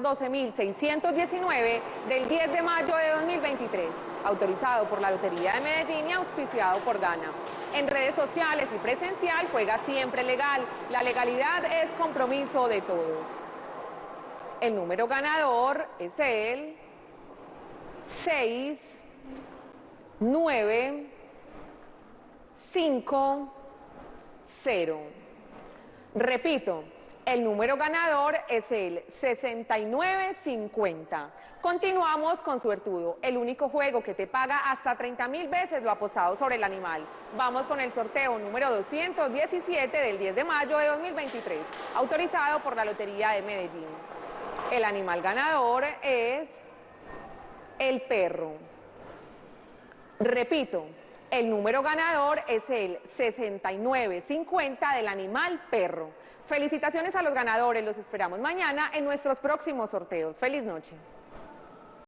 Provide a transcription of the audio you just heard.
12.619 del 10 de mayo de 2023, autorizado por la Lotería de Medellín y auspiciado por Gana. En redes sociales y presencial juega siempre legal. La legalidad es compromiso de todos. El número ganador es el 6, 9, 5, 0. Repito, el número ganador es el 6950. Continuamos con Suertudo, el único juego que te paga hasta 30 mil veces lo apostado sobre el animal. Vamos con el sorteo número 217 del 10 de mayo de 2023, autorizado por la Lotería de Medellín. El animal ganador es el perro. Repito, el número ganador es el 6950 del animal perro. Felicitaciones a los ganadores, los esperamos mañana en nuestros próximos sorteos. Feliz noche.